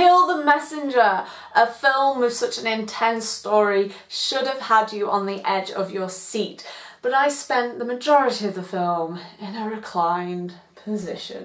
Kill the Messenger, a film with such an intense story, should have had you on the edge of your seat. But I spent the majority of the film in a reclined position.